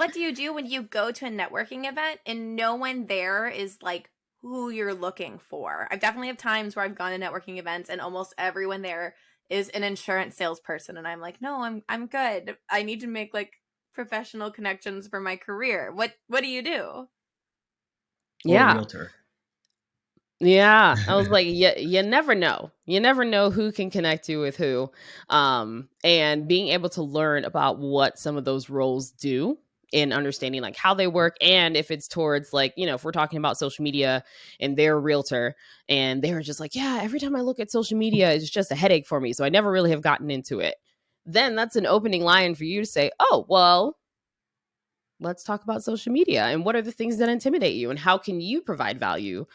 what do you do when you go to a networking event and no one there is like who you're looking for? I've definitely have times where I've gone to networking events and almost everyone there is an insurance salesperson and I'm like, "No, I'm I'm good. I need to make like professional connections for my career." What what do you do? yeah. realtor. Yeah, I was like, you, you never know. You never know who can connect you with who. Um, and being able to learn about what some of those roles do in understanding like how they work and if it's towards like, you know, if we're talking about social media and they're a realtor and they're just like, yeah, every time I look at social media, it's just a headache for me. So I never really have gotten into it. Then that's an opening line for you to say, oh, well, let's talk about social media and what are the things that intimidate you and how can you provide value